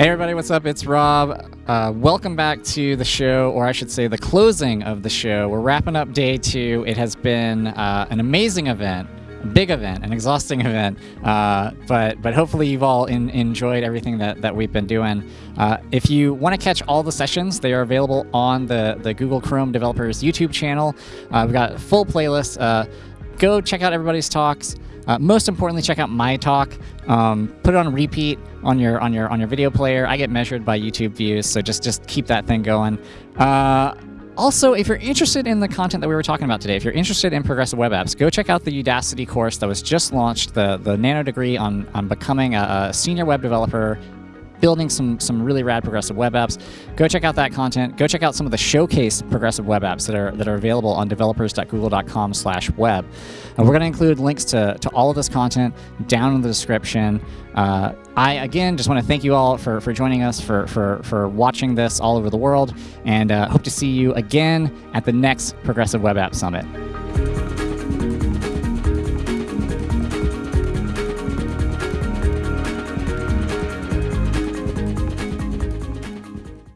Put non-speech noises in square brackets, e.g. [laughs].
Hey everybody, what's up? It's Rob. Uh, welcome back to the show, or I should say the closing of the show. We're wrapping up day two. It has been uh, an amazing event, a big event, an exhausting [laughs] event, uh, but but hopefully you've all in, enjoyed everything that, that we've been doing. Uh, if you want to catch all the sessions, they are available on the, the Google Chrome Developers YouTube channel. Uh, we've got a full playlist. Go check out everybody's talks. Uh, most importantly, check out my talk. Um, put it on repeat on your on your on your video player. I get measured by YouTube views, so just just keep that thing going. Uh, also, if you're interested in the content that we were talking about today, if you're interested in progressive web apps, go check out the Udacity course that was just launched, the the nano degree on on becoming a, a senior web developer building some some really rad progressive web apps. Go check out that content. Go check out some of the showcase progressive web apps that are that are available on developers.google.com/web. And we're going to include links to to all of this content down in the description. Uh, I again just want to thank you all for for joining us for for for watching this all over the world, and uh, hope to see you again at the next Progressive Web App Summit.